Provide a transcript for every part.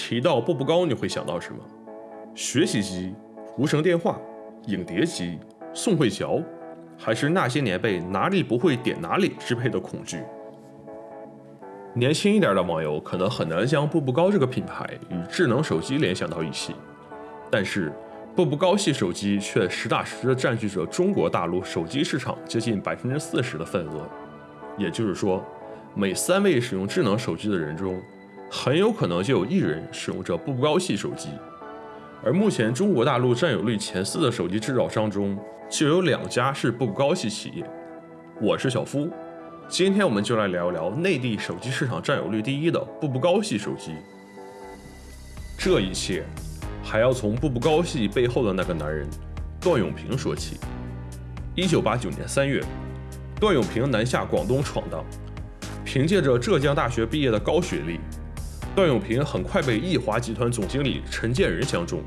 提到步步高，你会想到什么？学习机、无绳电话、影碟机、宋慧乔，还是那些年被哪里不会点哪里支配的恐惧？年轻一点的网友可能很难将步步高这个品牌与智能手机联想到一起，但是步步高系手机却实打实的占据着中国大陆手机市场接近百分之四十的份额。也就是说，每三位使用智能手机的人中，很有可能就有一人使用着步步高系手机。而目前中国大陆占有率前四的手机制造商中，就有两家是步步高系企业。我是小夫。今天我们就来聊一聊内地手机市场占有率第一的步步高系手机。这一切还要从步步高系背后的那个男人段永平说起。一九八九年三月，段永平南下广东闯荡，凭借着浙江大学毕业的高学历，段永平很快被易华集团总经理陈建仁相中，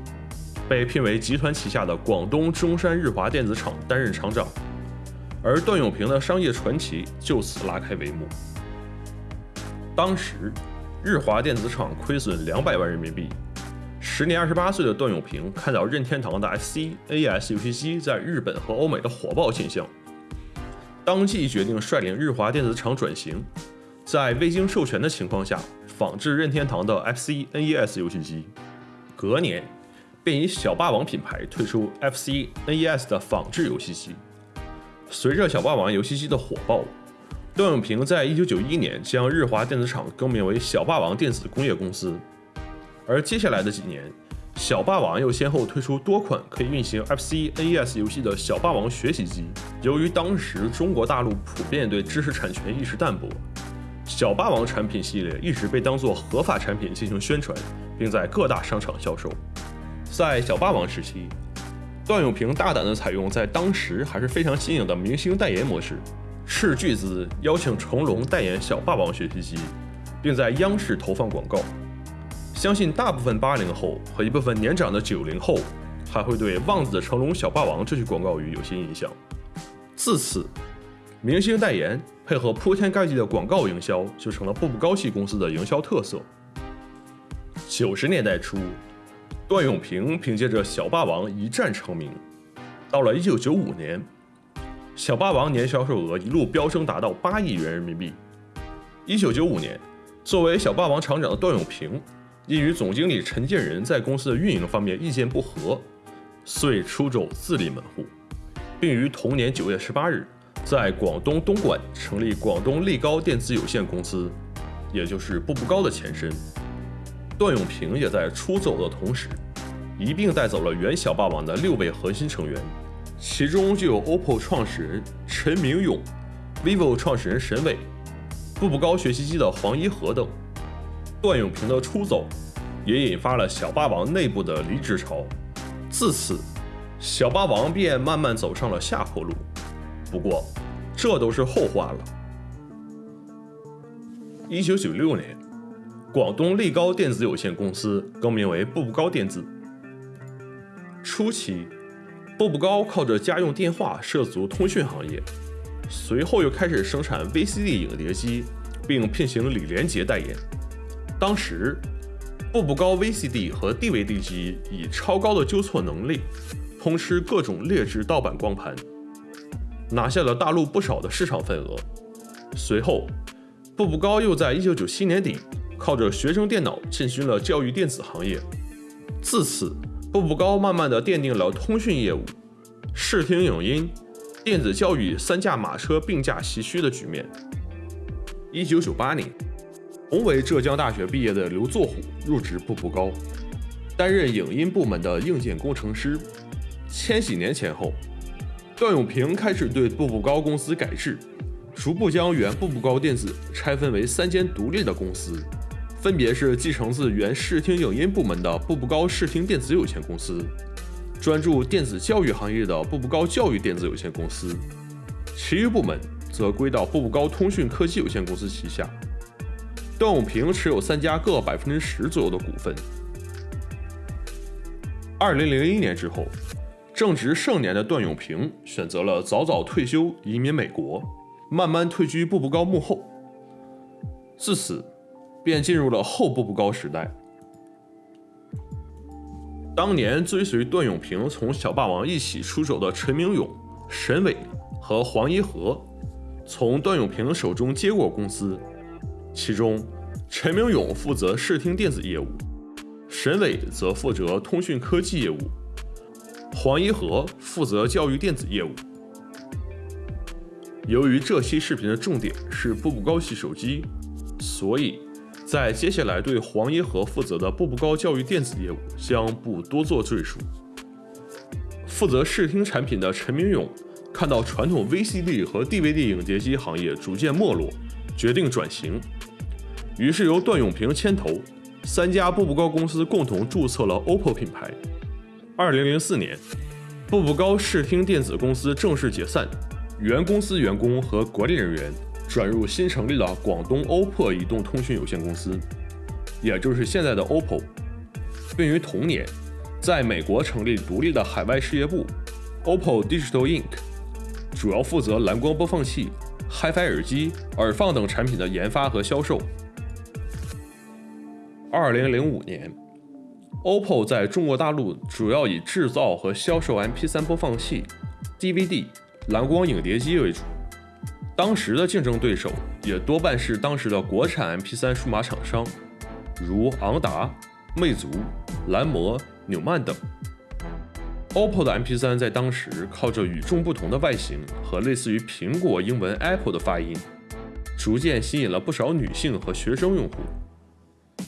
被聘为集团旗下的广东中山日华电子厂担任厂长。而段永平的商业传奇就此拉开帷幕。当时，日华电子厂亏损两百万人民币。时年二十八岁的段永平看到任天堂的 FC、NES 游戏机在日本和欧美的火爆现象，当即决定率领日华电子厂转型，在未经授权的情况下仿制任天堂的 FC、NES 游戏机。隔年，便以小霸王品牌推出 FC、NES 的仿制游戏机。随着小霸王游戏机的火爆，段永平在一九九一年将日华电子厂更名为小霸王电子工业公司。而接下来的几年，小霸王又先后推出多款可以运行 FC、NES 游戏的小霸王学习机。由于当时中国大陆普遍对知识产权意识淡薄，小霸王产品系列一直被当作合法产品进行宣传，并在各大商场销售。在小霸王时期。段永平大胆地采用在当时还是非常新颖的明星代言模式，斥巨资邀请成龙代言小霸王学习机，并在央视投放广告。相信大部分八零后和一部分年长的九零后还会对“望子成龙小霸王”这句广告语有些印象。自此，明星代言配合铺天盖地的广告营销就成了步步高系公司的营销特色。九十年代初。段永平凭借着小霸王一战成名，到了1995年，小霸王年销售额一路飙升，达到八亿元人民币。1995年，作为小霸王厂长的段永平，因与总经理陈建仁在公司的运营方面意见不合，遂出走自立门户，并于同年9月18日，在广东东莞成立广东力高电子有限公司，也就是步步高的前身。段永平也在出走的同时，一并带走了原小霸王的六位核心成员，其中就有 OPPO 创始人陈明勇、vivo 创始人沈伟、步步高学习机的黄一河等。段永平的出走，也引发了小霸王内部的离职潮，自此，小霸王便慢慢走上了下坡路。不过，这都是后话了。一九九六年。广东力高电子有限公司更名为步步高电子。初期，步步高靠着家用电话涉足通讯行业，随后又开始生产 VCD 影碟机，并聘请李连杰代言。当时，步步高 VCD 和 DVD 机以超高的纠错能力，通吃各种劣质盗版光盘，拿下了大陆不少的市场份额。随后，步步高又在1997年底。靠着学生电脑进军了教育电子行业，自此步步高慢慢的奠定了通讯业务、视听影音、电子教育三驾马车并驾齐驱的局面。一九九八年，同为浙江大学毕业的刘作虎入职步步高，担任影音部门的硬件工程师。千禧年前后，段永平开始对步步高公司改制，逐步将原步步高电子拆分为三间独立的公司。分别是继承自原视听影音部门的步步高视听电子有限公司，专注电子教育行业的步步高教育电子有限公司，其余部门则归到步步高通讯科技有限公司旗下。段永平持有三家各百分之十左右的股份。二零零一年之后，正值盛年的段永平选择了早早退休，移民美国，慢慢退居步步高幕后。自此。便进入了后步步高时代。当年追随段永平从小霸王一起出走的陈明勇、沈伟和黄一和，从段永平手中接过公司，其中陈明勇负责视听电子业务，沈伟则负责通讯科技业务，黄一和负责教育电子业务。由于这期视频的重点是步步高系手机，所以。在接下来对黄一和负责的步步高教育电子业务将不多做赘述。负责视听产品的陈明勇看到传统 VCD 和 DVD 影碟机行业逐渐没落，决定转型，于是由段永平牵头，三家步步高公司共同注册了 OPPO 品牌。二零零四年，步步高视听电子公司正式解散，原公司员工和管理人员。转入新成立的广东 OPPO 移动通讯有限公司，也就是现在的 OPPO，并于同年在美国成立独立的海外事业部 OPPO Digital Inc，主要负责蓝光播放器、HiFi 耳机、耳放等产品的研发和销售。二零零五年，OPPO 在中国大陆主要以制造和销售 MP3 播放器、DVD、蓝光影碟机为主。当时的竞争对手也多半是当时的国产 MP3 数码厂商，如昂达、魅族、蓝魔、纽曼等。OPPO 的 MP3 在当时靠着与众不同的外形和类似于苹果英文 Apple 的发音，逐渐吸引了不少女性和学生用户。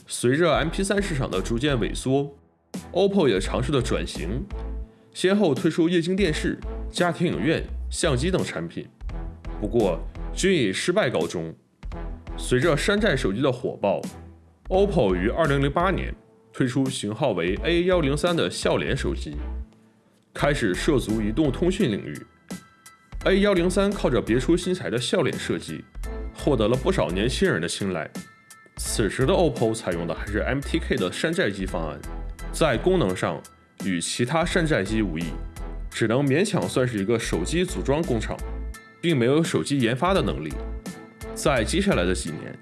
随着 MP3 市场的逐渐萎缩，OPPO 也尝试了转型，先后推出液晶电视、家庭影院、相机等产品。不过均以失败告终。随着山寨手机的火爆，OPPO 于2008年推出型号为 A103 的笑脸手机，开始涉足移动通讯领域。A103 靠着别出心裁的笑脸设计，获得了不少年轻人的青睐。此时的 OPPO 采用的还是 MTK 的山寨机方案，在功能上与其他山寨机无异，只能勉强算是一个手机组装工厂。并没有手机研发的能力。在接下来的几年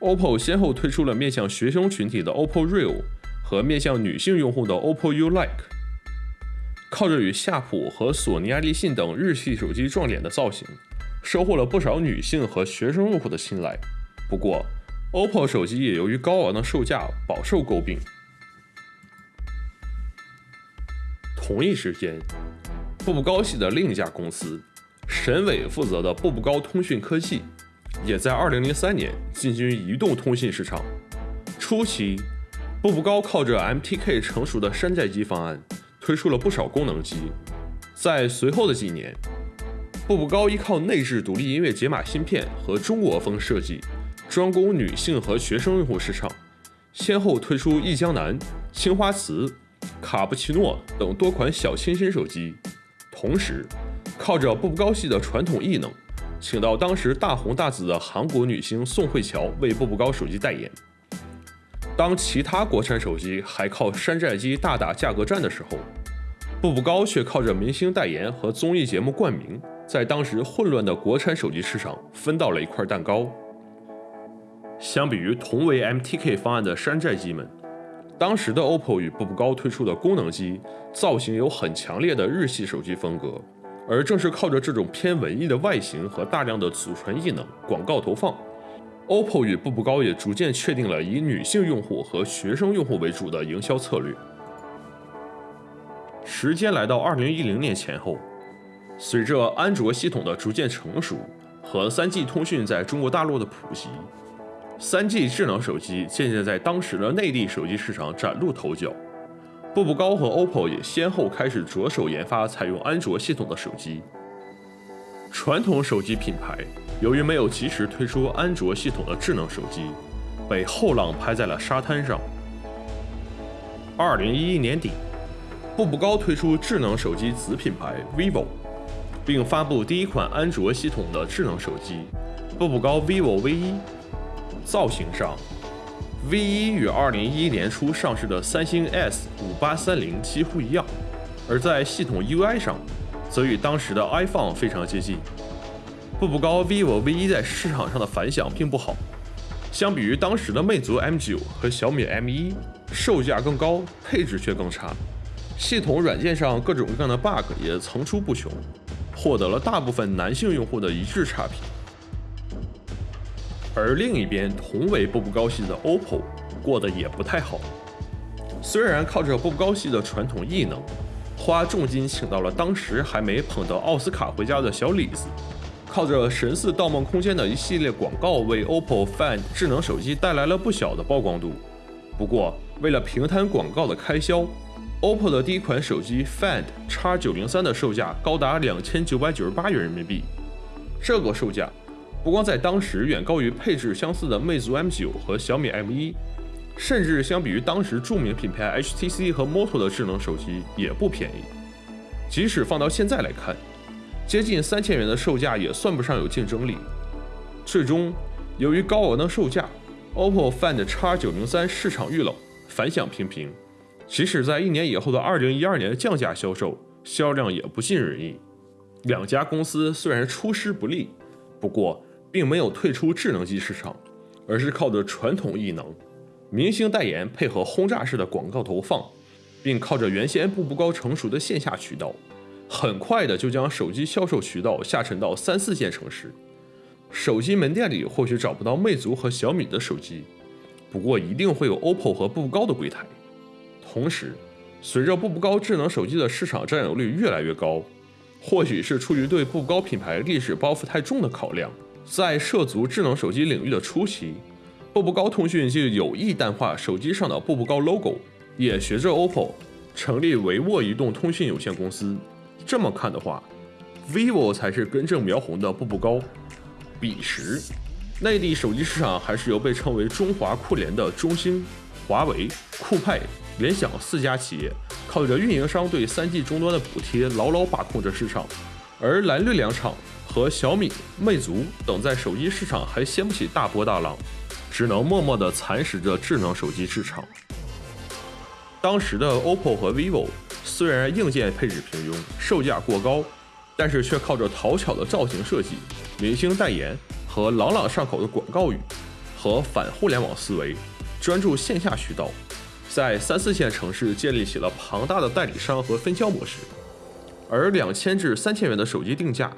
，OPPO 先后推出了面向学生群体的 OPPO Real 和面向女性用户的 OPPO U Like。靠着与夏普和索尼爱立信等日系手机撞脸的造型，收获了不少女性和学生用户的青睐。不过，OPPO 手机也由于高昂的售价饱受诟病。同一时间，步步高系的另一家公司。沈伟负责的步步高通讯科技，也在2003年进军移动通信市场。初期，步步高靠着 MTK 成熟的山寨机方案，推出了不少功能机。在随后的几年，步步高依靠内置独立音乐解码芯片和中国风设计，专攻女性和学生用户市场，先后推出忆江南、青花瓷、卡布奇诺等多款小清新手机，同时。靠着步步高系的传统艺能，请到当时大红大紫的韩国女星宋慧乔为步步高手机代言。当其他国产手机还靠山寨机大打价格战的时候，步步高却靠着明星代言和综艺节目冠名，在当时混乱的国产手机市场分到了一块蛋糕。相比于同为 MTK 方案的山寨机们，当时的 OPPO 与步步高推出的功能机造型有很强烈的日系手机风格。而正是靠着这种偏文艺的外形和大量的祖传艺能广告投放，OPPO 与步步高也逐渐确定了以女性用户和学生用户为主的营销策略。时间来到二零一零年前后，随着安卓系统的逐渐成熟和三 G 通讯在中国大陆的普及，三 G 智能手机渐渐在当时的内地手机市场崭露头角。步步高和 OPPO 也先后开始着手研发采用安卓系统的手机。传统手机品牌由于没有及时推出安卓系统的智能手机，被后浪拍在了沙滩上。二零一一年底，步步高推出智能手机子品牌 vivo，并发布第一款安卓系统的智能手机——步步高 vivo V1。造型上，V1 与2011年初上市的三星 S5830 几乎一样，而在系统 UI 上，则与当时的 iPhone 非常接近。步步高 vivo V1 在市场上的反响并不好，相比于当时的魅族 M9 和小米 M1，售价更高，配置却更差。系统软件上各种各样的 bug 也层出不穷，获得了大部分男性用户的一致差评。而另一边，同为步步高系的 OPPO 过得也不太好。虽然靠着步步高系的传统异能，花重金请到了当时还没捧得奥斯卡回家的小李子，靠着神似《盗梦空间》的一系列广告，为 OPPO Find 智能手机带来了不小的曝光度。不过，为了平摊广告的开销，OPPO 的第一款手机 Find X903 的售价高达两千九百九十八元人民币。这个售价不光在当时远高于配置相似的魅族 M9 和小米 M1。甚至相比于当时著名品牌 HTC 和 Moto 的智能手机也不便宜。即使放到现在来看，接近三千元的售价也算不上有竞争力。最终，由于高昂的售价，OPPO Find X903 市场遇冷，反响平平。即使在一年以后的2012年降价销售，销量也不尽人意。两家公司虽然出师不利，不过并没有退出智能机市场，而是靠着传统异能。明星代言配合轰炸式的广告投放，并靠着原先步步高成熟的线下渠道，很快的就将手机销售渠道下沉到三四线城市。手机门店里或许找不到魅族和小米的手机，不过一定会有 OPPO 和步步高的柜台。同时，随着步步高智能手机的市场占有率越来越高，或许是出于对步步高品牌历史包袱太重的考量，在涉足智能手机领域的初期。步步高通讯就有意淡化手机上的步步高 logo，也学着 OPPO 成立维沃移动通讯有限公司。这么看的话，vivo 才是根正苗红的步步高。彼时，内地手机市场还是由被称为中华酷联的中兴、华为、酷派、联想四家企业靠着运营商对 3G 终端的补贴牢牢把控着市场，而蓝绿两厂和小米、魅族等在手机市场还掀不起大波大浪。只能默默地蚕食着智能手机市场。当时的 OPPO 和 vivo 虽然硬件配置平庸，售价过高，但是却靠着讨巧的造型设计、明星代言和朗朗上口的广告语和反互联网思维，专注线下渠道，在三四线城市建立起了庞大的代理商和分销模式。而两千至三千元的手机定价，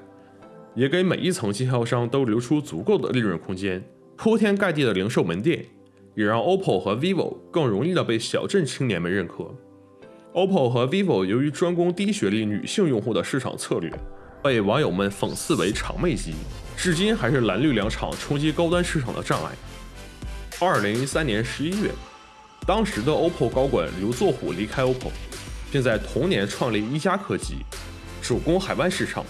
也给每一层经销商都留出足够的利润空间。铺天盖地的零售门店，也让 OPPO 和 vivo 更容易的被小镇青年们认可。OPPO 和 vivo 由于专攻低学历女性用户的市场策略，被网友们讽刺为“长妹机”，至今还是蓝绿两厂冲击高端市场的障碍。二零一三年十一月，当时的 OPPO 高管刘作虎离开 OPPO，并在同年创立一加科技，主攻海外市场。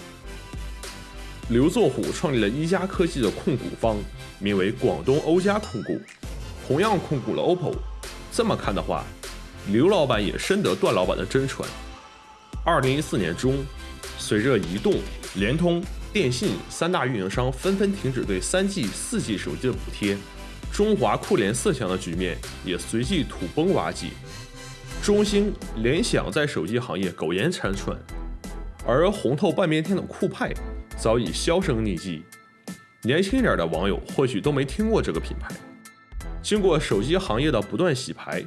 刘作虎创立了一加科技的控股方。名为广东欧加控股，同样控股了 OPPO。这么看的话，刘老板也深得段老板的真传。二零一四年中，随着移动、联通、电信三大运营商纷纷停止对三 G、四 G 手机的补贴，中华酷联四强的局面也随即土崩瓦解。中兴、联想在手机行业苟延残喘，而红透半边天的酷派早已销声匿迹。年轻一点的网友或许都没听过这个品牌。经过手机行业的不断洗牌，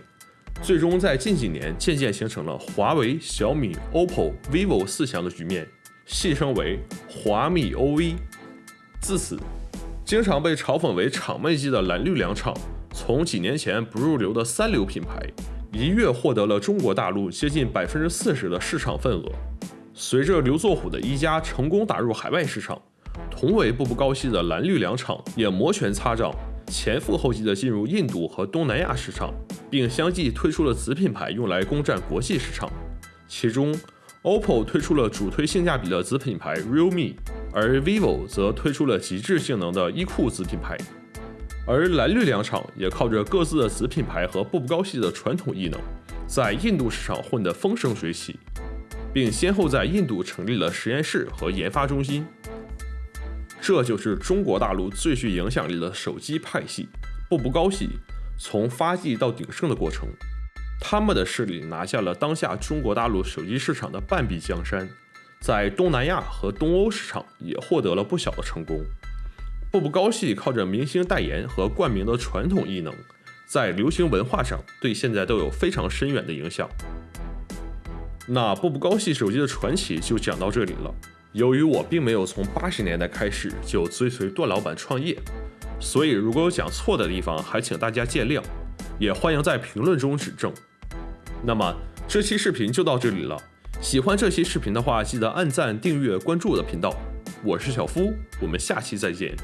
最终在近几年渐渐形成了华为、小米、OPPO、vivo 四强的局面，戏称为华米 OV。自此，经常被嘲讽为“厂妹机”的蓝绿两厂，从几年前不入流的三流品牌，一跃获得了中国大陆接近百分之四十的市场份额。随着刘作虎的一加成功打入海外市场。同为步步高系的蓝绿两厂也摩拳擦掌，前赴后继地进入印度和东南亚市场，并相继推出了子品牌用来攻占国际市场。其中，OPPO 推出了主推性价比的子品牌 Realme，而 vivo 则推出了极致性能的一酷子品牌。而蓝绿两厂也靠着各自的子品牌和步步高系的传统异能，在印度市场混得风生水起，并先后在印度成立了实验室和研发中心。这就是中国大陆最具影响力的手机派系——步步高系从发迹到鼎盛的过程。他们的势力拿下了当下中国大陆手机市场的半壁江山，在东南亚和东欧市场也获得了不小的成功。步步高系靠着明星代言和冠名的传统异能，在流行文化上对现在都有非常深远的影响。那步步高系手机的传奇就讲到这里了。由于我并没有从八十年代开始就追随段老板创业，所以如果有讲错的地方，还请大家见谅，也欢迎在评论中指正。那么这期视频就到这里了。喜欢这期视频的话，记得按赞、订阅、关注我的频道。我是小夫，我们下期再见。